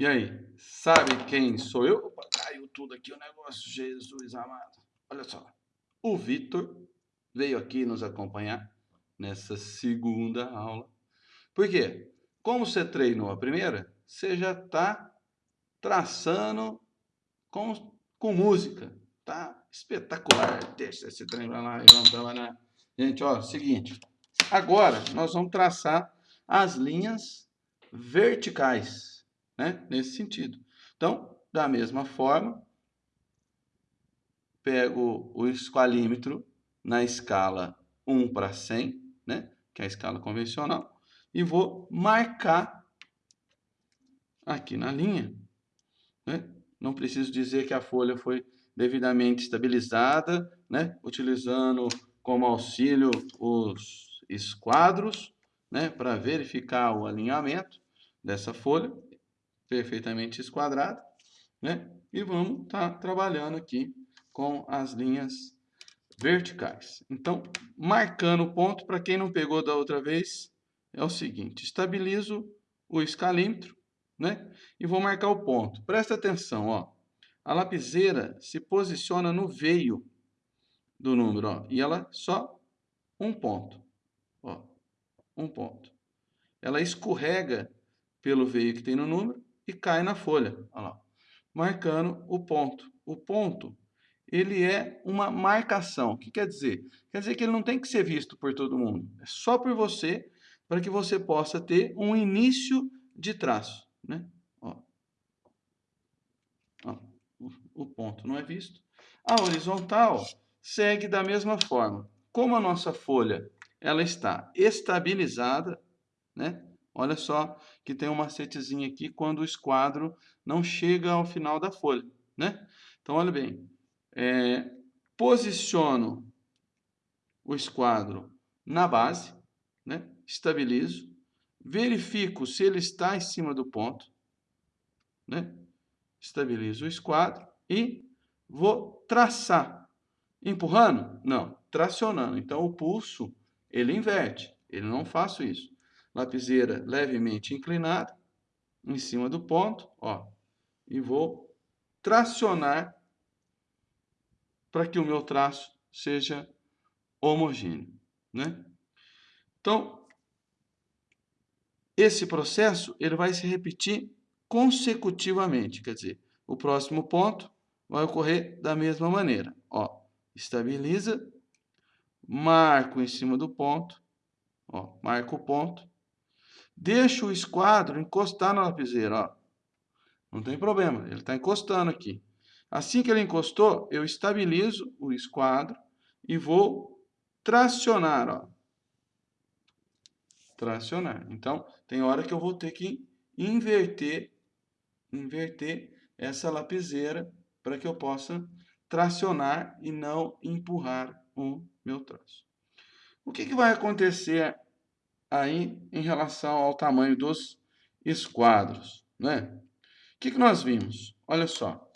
E aí, sabe quem sou eu? Opa, caiu tudo aqui o negócio, Jesus amado. Olha só, o Vitor veio aqui nos acompanhar nessa segunda aula. Por quê? Como você treinou a primeira, você já está traçando com, com música. Tá espetacular. Deixa esse trem pra lá e vamos trabalhar. Gente, ó, seguinte. Agora, nós vamos traçar as linhas verticais, né? Nesse sentido. Então, da mesma forma, pego o esqualímetro na escala 1 para 100, né? Que é a escala convencional, e vou marcar aqui na linha, né? Não preciso dizer que a folha foi devidamente estabilizada, né? Utilizando como auxílio os esquadros, né? Para verificar o alinhamento dessa folha, perfeitamente esquadrada, né? E vamos estar tá trabalhando aqui com as linhas verticais. Então, marcando o ponto, para quem não pegou da outra vez, é o seguinte, estabilizo o escalímetro, né? E vou marcar o ponto. Presta atenção, ó. A lapiseira se posiciona no veio do número, ó, e ela só um ponto, ó, um ponto. Ela escorrega pelo veio que tem no número e cai na folha, lá, marcando o ponto. O ponto ele é uma marcação. O que quer dizer? Quer dizer que ele não tem que ser visto por todo mundo. É só por você, para que você possa ter um início de traço. Né? Ó. Ó, o ponto não é visto. A horizontal segue da mesma forma. Como a nossa folha ela está estabilizada, né? Olha só que tem um macetezinho aqui quando o esquadro não chega ao final da folha. Né? Então, olha bem, é, posiciono o esquadro na base, né? estabilizo, verifico se ele está em cima do ponto, né? estabilizo o esquadro e vou traçar. Empurrando? Não, tracionando. Então, o pulso, ele inverte, ele não faço isso. Lapiseira levemente inclinada, em cima do ponto, ó, e vou tracionar para que o meu traço seja homogêneo. Né? Então, esse processo ele vai se repetir consecutivamente, quer dizer, o próximo ponto vai ocorrer da mesma maneira. Ó, estabiliza, marco em cima do ponto, ó, marco o ponto, deixo o esquadro encostar na lapiseira, ó. Não tem problema, ele está encostando aqui. Assim que ele encostou, eu estabilizo o esquadro e vou tracionar, ó. Tracionar. Então, tem hora que eu vou ter que inverter, inverter essa lapiseira para que eu possa tracionar e não empurrar o meu traço. O que, que vai acontecer aí em relação ao tamanho dos esquadros, né? O que, que nós vimos? Olha só,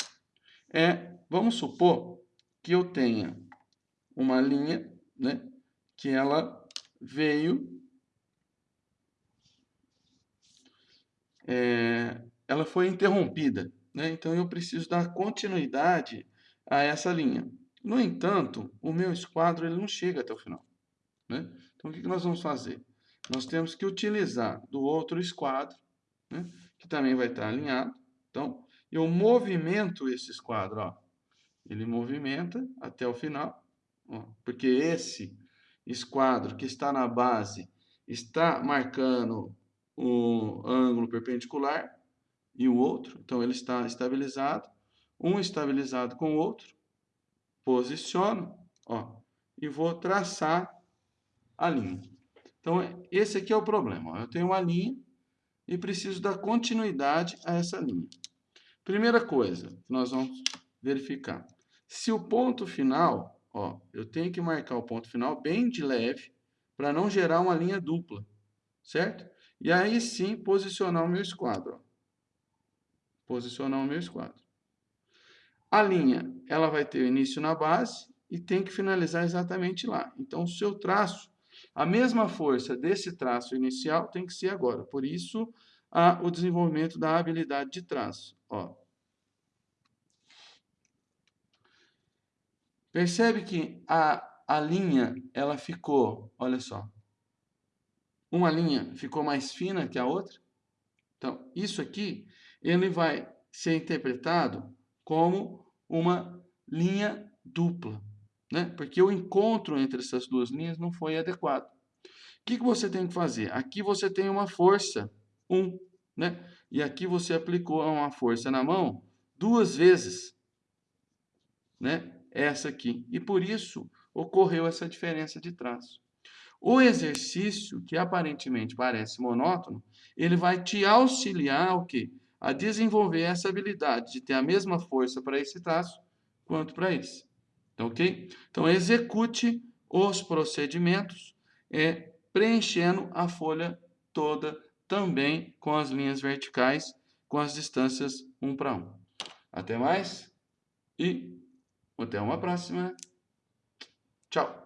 é, vamos supor que eu tenha uma linha, né, que ela veio, é, ela foi interrompida, né, então eu preciso dar continuidade a essa linha. No entanto, o meu esquadro ele não chega até o final. Né? Então, o que, que nós vamos fazer? Nós temos que utilizar do outro esquadro, né, que também vai estar alinhado. Então, eu movimento esse esquadro, ó. Ele movimenta até o final, ó, porque esse esquadro que está na base está marcando o ângulo perpendicular e o outro, então ele está estabilizado, um estabilizado com o outro, posiciono, ó, e vou traçar a linha. Então, esse aqui é o problema. Eu tenho uma linha e preciso dar continuidade a essa linha. Primeira coisa que nós vamos verificar. Se o ponto final, ó, eu tenho que marcar o ponto final bem de leve, para não gerar uma linha dupla, certo? E aí sim posicionar o meu esquadro. Ó. Posicionar o meu esquadro. A linha, ela vai ter início na base e tem que finalizar exatamente lá. Então, o seu traço, a mesma força desse traço inicial tem que ser agora. Por isso, a, o desenvolvimento da habilidade de traço. Ó. Percebe que a, a linha, ela ficou, olha só, uma linha ficou mais fina que a outra? Então, isso aqui, ele vai ser interpretado como uma linha dupla, né? Porque o encontro entre essas duas linhas não foi adequado. O que, que você tem que fazer? Aqui você tem uma força, 1, um, né? E aqui você aplicou uma força na mão duas vezes, né? Essa aqui. E por isso ocorreu essa diferença de traço. O exercício, que aparentemente parece monótono, ele vai te auxiliar o quê? a desenvolver essa habilidade de ter a mesma força para esse traço quanto para esse. Então, ok? Então, execute os procedimentos é, preenchendo a folha toda também com as linhas verticais, com as distâncias 1 para 1. Até mais e até uma próxima. Tchau!